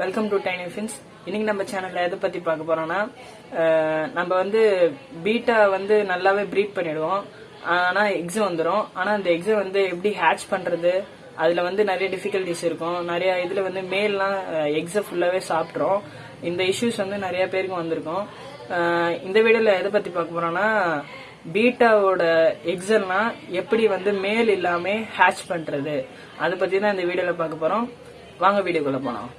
Welcome to tiny fins இன்னைக்கு நம்ம சேனல்ல எதை பத்தி பார்க்க போறோம்னா நம்ம வந்து பீட்டா வந்து நல்லாவே ப்ரீட் பண்ணிடுவோம். ஆனா எக்ஸு வந்துடும் ஆனா அந்த எக்ஸை வந்து எப்படி ஹேட்ச் பண்றது? அதுல வந்து நிறைய டிஃபிகல்டிஸ் இருக்கும். நிறைய இதுல வந்து மேல்லாம் எக்ஸை ஃபுல்லாவே சாப்பிட்றோம் இந்த இஷ்யூஸ் வந்து நிறைய பேருக்கு வந்திருக்கும். இந்த வீடியோல எதை பத்தி பார்க்க போறோம்னா பீட்டாவோட எக்ஸெல்லாம் எப்படி வந்து மேல் இல்லாமல் ஹேட்ச் பண்றது? அதை பத்தி தான் இந்த வீடியோல பார்க்க போறோம். வாங்க வீடியோக்குள்ள போனோம்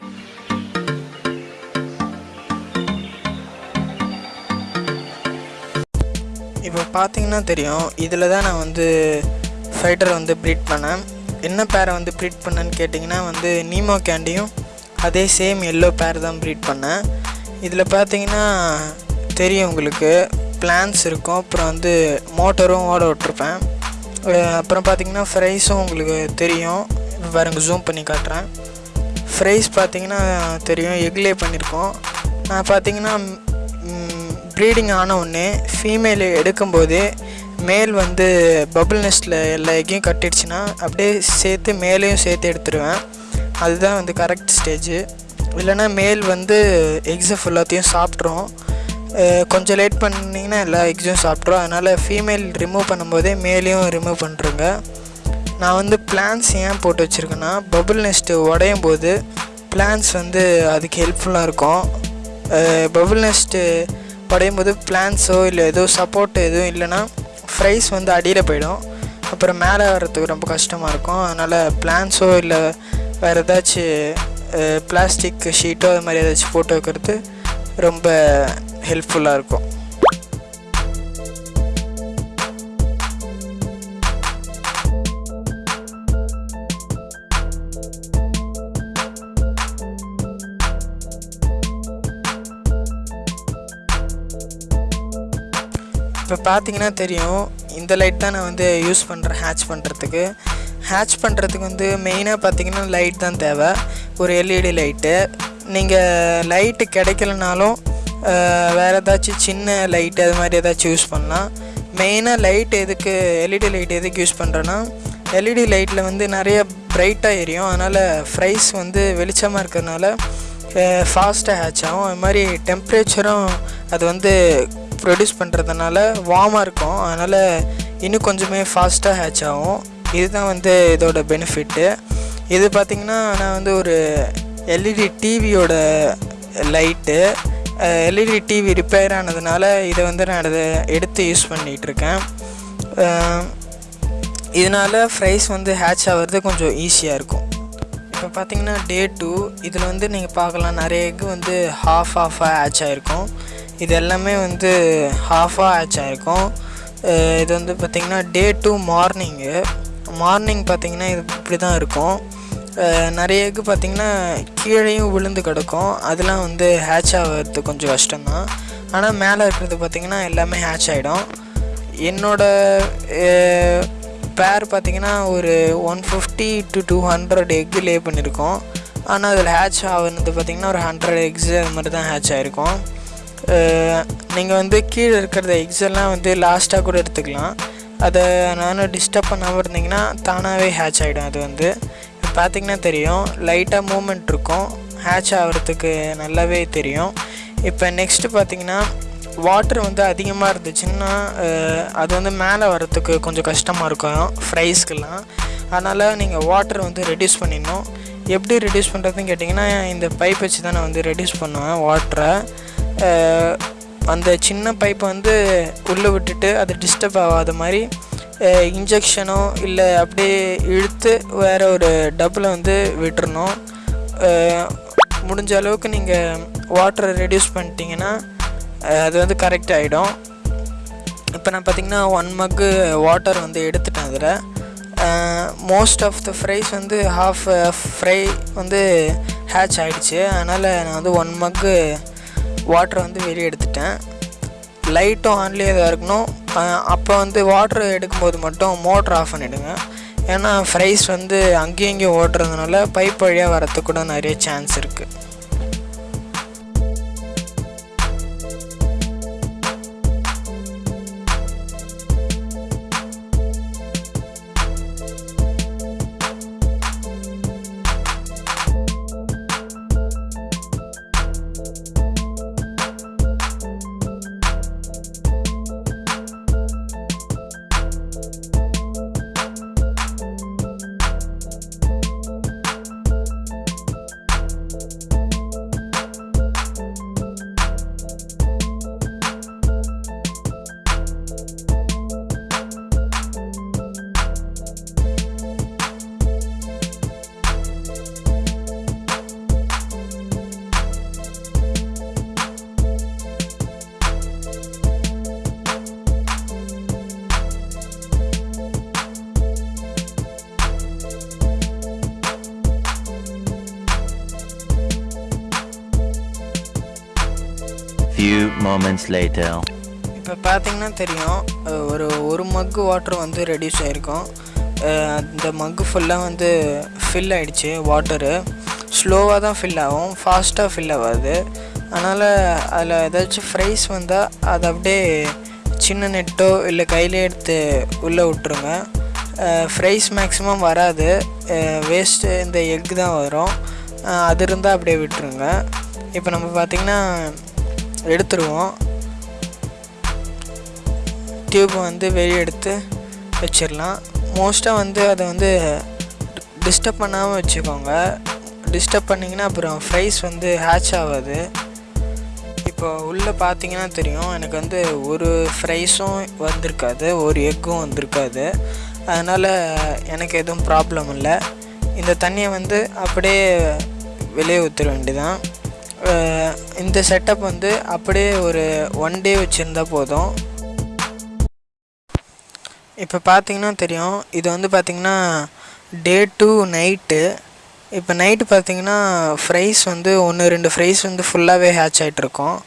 இப்போ பார்த்தீங்கன்னா தெரியும் இதில் தான் நான் வந்து ஃபைட்டரை வந்து ப்ரீட் பண்ணேன். என்ன பேரை வந்து ப்ரீட் பண்ணேன்னு கேட்டிங்கன்னா வந்து நீமோ கேண்டியும் அதே சேம் எல்லோ பேர் தான் ப்ரீட் பண்ணேன். இதில் பார்த்தீங்கன்னா தெரியும் உங்களுக்கு பிளான்ஸ் இருக்கும் அப்புறம் வந்து மோட்டரும் ஓட விட்ருப்பேன் அப்புறம் பார்த்தீங்கன்னா ஃப்ரைஸும் உங்களுக்கு தெரியும். இப்போ ஜூம் பண்ணி காட்டுறேன். ஃப்ரைஸ் பார்த்தீங்கன்னா தெரியும் எக்லே பண்ணியிருக்கோம் நான் பார்த்தீங்கன்னா ப்ரீடிங் ஆன உடனே ஃபீமேல் எடுக்கும்போது மேல் வந்து பபுள் நெஸ்ட்டில் எல்லா எக்கையும் கட்டிடுச்சுன்னா அப்படியே சேர்த்து மேலேயும் சேர்த்து எடுத்துருவேன். அதுதான் வந்து கரெக்ட் ஸ்டேஜு இல்லைன்னா மேல் வந்து எக்ஸை ஃபுல்லாத்தையும் சாப்பிட்ரும். கொஞ்சம் லேட் பண்ணிங்கன்னா எல்லா எக்ஸும் சாப்பிட்ரும். அதனால் ஃபீமேல் ரிமூவ் பண்ணும்போதே மேலேயும் ரிமூவ் பண்ணுறேங்க நான் வந்து பிளான்ஸ் ஏன் போட்டு வச்சுருக்கேன்னா பபுள் நெஸ்ட்டு உடையும் போது பிளான்ஸ் வந்து அதுக்கு ஹெல்ப்ஃபுல்லாக இருக்கும். பபுள் நெஸ்ட்டு படையும் போது பிளான்ஸோ இல்லை ஏதோ சப்போர்ட்டு எதுவும் இல்லைன்னா ஃப்ரைஸ் வந்து அடியில் போயிடும். அப்புறம் மேலே வர்றதுக்கு ரொம்ப கஷ்டமாக இருக்கும். அதனால் பிளான்ஸோ இல்லை வேறு ஏதாச்சும் பிளாஸ்டிக் ஷீட்டோ அது மாதிரி ஏதாச்சும் போட்டு வைக்கிறது ரொம்ப ஹெல்ப்ஃபுல்லாக இருக்கும். இப்போ பார்த்தீங்கன்னா தெரியும் இந்த லைட் தான் நான் வந்து யூஸ் பண்ணுறேன் ஹேட்ச் பண்ணுறதுக்கு ஹேட்ச் பண்ணுறதுக்கு வந்து மெயினாக பார்த்தீங்கன்னா லைட் தான் தேவை. ஒரு எல்இடி லைட்டு நீங்கள் லைட்டு கிடைக்கலனாலும் வேறு ஏதாச்சும் சின்ன லைட்டு அது மாதிரி ஏதாச்சும் யூஸ் பண்ணலாம். மெயினாக லைட் எதுக்கு எல்இடி லைட் எதுக்கு யூஸ் பண்ணுறேன்னா எல்இடி லைட்டில் வந்து நிறைய பிரைட்டாக எரியும். அதனால் ஃப்ரைஸ் வந்து வெளிச்சமாக இருக்கிறதுனால ஃபாஸ்ட்டாக ஹேட்ச் ஆகும். அது மாதிரி டெம்ப்ரேச்சரும் அது வந்து ப்ரொடியூஸ் பண்ணுறதுனால வார்மாக இருக்கும். அதனால் இன்னும் கொஞ்சமே ஃபாஸ்ட்டாக ஹேட்ச் ஆகும். இதுதான் வந்து இதோட பெனிஃபிட்டு இது பார்த்திங்கன்னா நான் வந்து ஒரு எல்இடி டிவியோட லைட்டு எல்இடி டிவி ரிப்பேர் ஆனதுனால இதை வந்து நான் அதை எடுத்து யூஸ் பண்ணிகிட்ருக்கேன் இதனால் ஃப்ரைஸ் வந்து ஹேட்ச் ஆகிறது கொஞ்சம் ஈஸியாக இருக்கும். இப்போ பார்த்திங்கன்னா டே டூ இதில் வந்து நீங்கள் பார்க்கலாம். நிறைய எக் வந்து ஹாஃப் ஹாஃபாக ஹேட்ச் ஆகிருக்கும் இது எல்லாமே வந்து ஹாஃபாக ஹேட்ச் ஆகிருக்கும் இது வந்து பார்த்திங்கன்னா டே டூ மார்னிங்கு மார்னிங் பார்த்திங்கன்னா இது இப்படி தான் இருக்கும் நிறைய எக்கு பார்த்திங்கன்னா கீழேயும் விழுந்து கிடக்கும். அதெல்லாம் வந்து ஹேட்ச் ஆகிறது கொஞ்சம் கஷ்டம்தான். ஆனால் மேலே இருக்கிறது பார்த்திங்கன்னா எல்லாமே ஹேட்ச் ஆகிடும் என்னோட பேர் பார்த்தீங்கன்னா ஒரு one fifty to two hundred egg lay பண்ணியிருக்கோம். ஆனால் அதில் ஹேட்ச் ஆகிறது பார்த்திங்கன்னா ஒரு ஹண்ட்ரட் எக்ஸு அது மாதிரி தான் ஹேட்ச் ஆகிருக்கும் நீங்கள் வந்து கீழே இருக்கிற எக்ஸெல்லாம் வந்து லாஸ்ட்டாக கூட எடுத்துக்கலாம். அதை நானும் டிஸ்டர்ப் பண்ணாமல் இருந்தீங்கன்னா தானாகவே ஹேட்ச் ஆகிடும் அது வந்து. பார்த்திங்கன்னா பார்த்தீங்கன்னா தெரியும் லைட்டாக மூமெண்ட் இருக்கும். ஹேட்ச் ஆகிறதுக்கு நல்லாவே தெரியும். இப்போ நெக்ஸ்ட்டு பார்த்தீங்கன்னா வாட்டர் வந்து அதிகமாக இருந்துச்சுன்னா அது வந்து மேலே வரத்துக்கு கொஞ்சம் கஷ்டமாக இருக்கும் ஃப்ரைஸ்க்கெல்லாம் அதனால் நீங்கள் வாட்டர் வந்து ரெடியூஸ் பண்ணிடணும். எப்படி ரெடியூஸ் பண்ணுறதுன்னு கேட்டிங்கன்னா இந்த பைப் வச்சு தான் நான் வந்து ரெடியூஸ் பண்ணுவேன் வாட்டரை அந்த சின்ன பைப்பை வந்து உள்ளே விட்டுட்டு அது டிஸ்டர்ப் ஆகாத மாதிரி இன்ஜெக்ஷனோ இல்லை அப்படியே இழுத்து வேறு ஒரு டப்பில் வந்து விட்டுறணும். முடிஞ்ச அளவுக்கு நீங்கள் வாட்டரை ரெடியூஸ் பண்ணிட்டீங்கன்னா அது வந்து கரெக்ட் ஆகிடும் இப்போ நான் பார்த்தீங்கன்னா ஒன் மக்கு வாட்டர் வந்து எடுத்துட்டேன் அதில். மோஸ்ட் ஆஃப் த ஃப்ரைஸ் வந்து ஹாஃப் ஃப்ரை வந்து ஹேட்ச் ஆகிடுச்சு அதனால் நான் வந்து ஒன் மக்கு வாட்டரை வந்து வெளியே எடுத்துட்டேன். லைட்டும் ஆன்லேயே தான் இருக்கணும். அப்போ வந்து வாட்டர் எடுக்கும்போது மட்டும் மோட்ரு ஆஃப் பண்ணிவிடுங்க ஏன்னா ஃப்ரைஸ் வந்து அங்கேயும் இங்கேயும் ஓட்டுறதுனால பைப் வழியாக வரத்துக்கு கூட நிறைய சான்ஸ் இருக்குது few moments later. இப்போ பார்த்தீங்கன்னா தெரியும் ஒரு ஒரு மக்கு வாட்டர் வந்து ரெடியூஸ் ஆகிருக்கும் அந்த மக்கு ஃபுல்லாக வந்து ஃபில் ஆகிடுச்சு வாட்டரு ஸ்லோவாக தான் ஃபில் ஆகும் ஃபாஸ்ட்டாக ஃபில் ஆகாது. அதனால் அதில் ஏதாச்சும் ஃப்ரைஸ் வந்தால் அதை அப்படியே சின்ன நெட்டோ இல்லை கையிலே எடுத்து உள்ளே விட்ருங்க ஃப்ரைஸ் மேக்ஸிமம் வராது. வேஸ்ட்டு இந்த எக் தான் வரும். அது இருந்தால் அப்படியே விட்டுருங்க. இப்போ நம்ம பார்த்திங்கன்னா எடுத்துருவோம். டியூப்பை வந்து வெளியே எடுத்து வச்சிடலாம். மோஸ்ட்டாக வந்து அதை வந்து டிஸ்டர்ப் பண்ணாமல் வச்சுக்கோங்க. டிஸ்டர்ப் பண்ணிங்கன்னா அப்புறம் ஃப்ரைஸ் வந்து ஹேட்ச் ஆகாது. இப்போ உள்ளே பார்த்தீங்கன்னா தெரியும். எனக்கு வந்து ஒரு ஃப்ரைஸும் வந்திருக்காது. ஒரு எக்கும் வந்திருக்காது. அதனால் எனக்கு எதுவும் ப்ராப்ளம் இல்லை. இந்த தண்ணியை வந்து அப்படியே வெளியே ஊற்றுற வேண்டியதான் இந்த செட்டப் வந்து அப்படியே ஒரு ஒன் டே வச்சுருந்தா போதும். இப்போ பார்த்தீங்கன்னா தெரியும். இது வந்து பார்த்திங்கன்னா டே டூ நைட்டு இப்போ நைட்டு பார்த்தீங்கன்னா ஃப்ரைஸ் வந்து ஒன்று ரெண்டு ஃப்ரைஸ் வந்து ஃபுல்லாகவே ஹேட்ச் ஆகிட்ருக்கோம்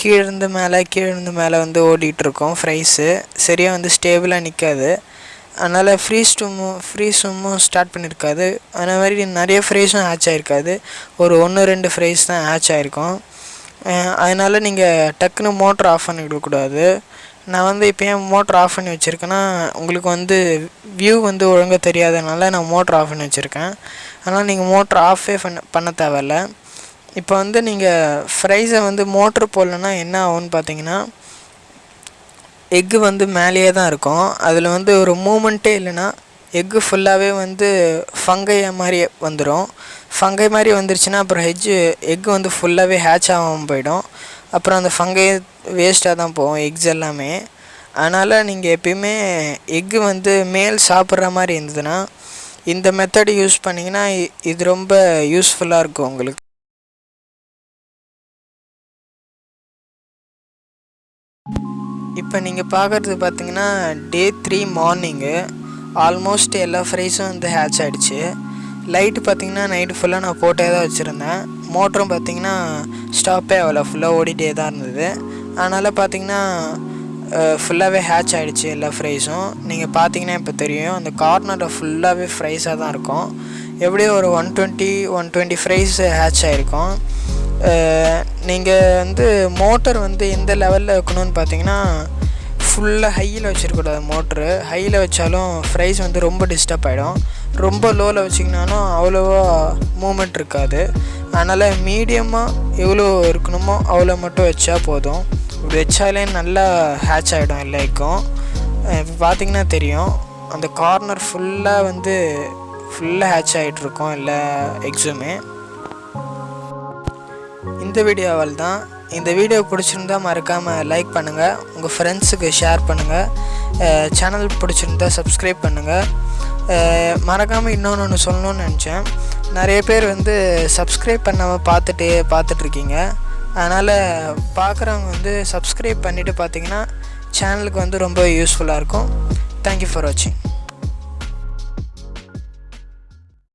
கீழேருந்து மேலே கீழேருந்து மேலே வந்து ஓடிட்டுருக்கோம் ஃப்ரைஸு சரியாக வந்து ஸ்டேபிளாக நிற்காது அதனால் ஃப்ரீ ஸ்டூமும் ஃப்ரீ ஸ்டூமும் ஸ்டார்ட் பண்ணியிருக்காது அந்த மாதிரி நிறைய ஃப்ரைஸும் ஹேட்ச் ஆகிருக்காது ஒரு ஒன்று ரெண்டு ஃப்ரைஸ் தான் ஹேட்ச் ஆகிருக்கும் அதனால் நீங்கள் டக்குன்னு மோட்ரு ஆஃப் பண்ணிவிடக்கூடாது நான் வந்து இப்போ ஏன் மோட்ரு ஆஃப் பண்ணி வச்சுருக்கேன்னா உங்களுக்கு வந்து வியூ வந்து ஒழுங்காக தெரியாதனால நான் மோட்ரு ஆஃப் பண்ணி வச்சுருக்கேன். அதனால் நீங்கள் மோட்ரு ஆஃபே பண்ண பண்ண தேவையில்ல. இப்போ வந்து நீங்கள் ஃப்ரைஸை வந்து மோட்ரு போடலன்னா என்ன ஆகும்னு பார்த்தீங்கன்னா எக்கு வந்து மேலேயே தான் இருக்கும். அதில் வந்து ஒரு மூமெண்ட்டே இல்லைன்னா எக்கு ஃபுல்லாகவே வந்து ஃபங்கை மாதிரி வந்துடும் ஃபங்கை மாதிரி வந்துருச்சுன்னா அப்புறம் ஹெஜ்ஜு எக்கு வந்து ஃபுல்லாகவே ஹேட்ச் ஆகாமல் போயிடும். அப்புறம் அந்த ஃபங்கை வேஸ்ட்டாக தான் போகும் எக்ஸ் எல்லாமே. அதனால் நீங்கள் எப்பயுமே எக்கு வந்து மேல் சாப்பிட்ற மாதிரி இருந்ததுன்னா இந்த மெத்தட் யூஸ் பண்ணிங்கன்னா இது ரொம்ப யூஸ்ஃபுல்லாக இருக்கும் உங்களுக்கு. இப்போ நீங்கள் பார்க்குறது பார்த்தீங்கன்னா டே த்ரீ மார்னிங்கு ஆல்மோஸ்ட் எல்லா ஃப்ரைஸும் வந்து ஹேட்ச் ஆகிடுச்சு லைட்டு பார்த்தீங்கன்னா நைட்டு ஃபுல்லாக நான் போட்டே தான் வச்சுருந்தேன். மோட்டரும் பார்த்தீங்கன்னா ஸ்டாப்பே ஆகலை ஃபுல்லாக ஓடிட்டே தான் இருந்தது. அதனால் பார்த்தீங்கன்னா ஃபுல்லாகவே ஹேட்ச் ஆகிடுச்சு எல்லா ஃப்ரைஸும் நீங்கள் பார்த்தீங்கன்னா இப்போ தெரியும் அந்த கார்னரில் ஃபுல்லாகவே ஃப்ரைஸாக தான் இருக்கும். எப்படியும் ஒரு one twenty one twenty fries hatch ஆகிருக்கும் நீங்கள் வந்து மோட்டர் வந்து எந்த லெவலில் வைக்கணும்னு பார்த்தீங்கன்னா ஃபுல்லாக ஹையில் வச்சிருக்கூடாது மோட்ரு ஹையில் வச்சாலும் ஃப்ரைஸ் வந்து ரொம்ப டிஸ்டர்ப் ஆகிடும் ரொம்ப லோவில் வச்சிங்கனாலும் அவ்வளோவா மூமெண்ட் இருக்காது. அதனால் மீடியமாக எவ்வளோ இருக்கணுமோ அவ்வளோ மட்டும் வச்சா போதும். இப்படி வச்சாலே நல்லா ஹேட்ச் ஆகிடும் எல்லாருக்கும். இப்போ பார்த்திங்கன்னா தெரியும். அந்த கார்னர் ஃபுல்லாக வந்து ஃபுல்லாக ஹேட்ச் ஆகிட்ருக்கோம் எல்லா எக்ஸுமே இந்த வீடியோவால் தான் இந்த வீடியோ பிடிச்சிருந்தா மறக்காமல் லைக் பண்ணுங்கள் உங்கள் ஃப்ரெண்ட்ஸுக்கு ஷேர் பண்ணுங்கள் சேனல் பிடிச்சிருந்தா சப்ஸ்கிரைப் பண்ணுங்கள் மறக்காமல் இன்னொன்று ஒன்று சொல்லணும்னு நினச்சேன். நிறைய பேர் வந்து சப்ஸ்கிரைப் பண்ணாமல் பார்த்துட்டு பார்த்துட்ருக்கீங்க. அதனால் பார்க்குறவங்க வந்து சப்ஸ்கிரைப் பண்ணிவிட்டு பார்த்தீங்கன்னா சேனலுக்கு வந்து ரொம்ப யூஸ்ஃபுல்லாக இருக்கும். தேங்க்யூ ஃபார் வாட்சிங்